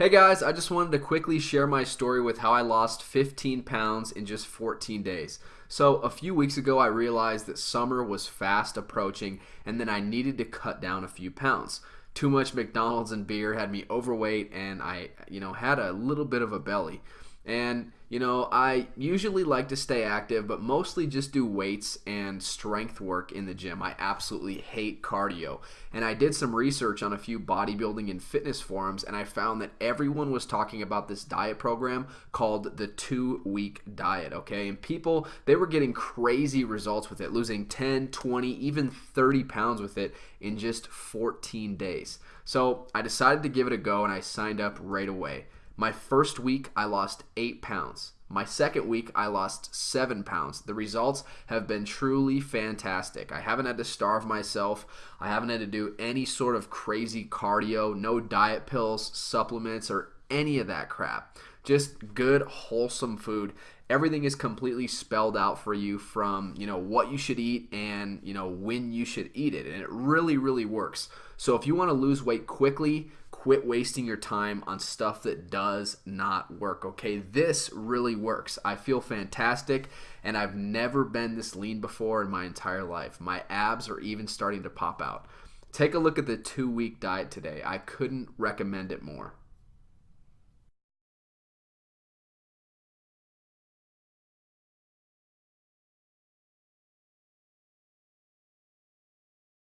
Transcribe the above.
Hey guys, I just wanted to quickly share my story with how I lost 15 pounds in just 14 days. So, a few weeks ago, I realized that summer was fast approaching and then I needed to cut down a few pounds. Too much McDonald's and beer had me overweight and I, you know, had a little bit of a belly. And, you know, I usually like to stay active, but mostly just do weights and strength work in the gym. I absolutely hate cardio. And I did some research on a few bodybuilding and fitness forums, and I found that everyone was talking about this diet program called the two week diet, okay? And people, they were getting crazy results with it, losing 10, 20, even 30 pounds with it in just 14 days. So I decided to give it a go and I signed up right away. My first week, I lost eight pounds. My second week, I lost seven pounds. The results have been truly fantastic. I haven't had to starve myself. I haven't had to do any sort of crazy cardio, no diet pills, supplements, or any of that crap. Just good, wholesome food. Everything is completely spelled out for you from, you know, what you should eat and, you know, when you should eat it. And it really, really works. So if you want to lose weight quickly, quit wasting your time on stuff that does not work. Okay, this really works. I feel fantastic, and I've never been this lean before in my entire life. My abs are even starting to pop out. Take a look at the two week diet today. I couldn't recommend it more.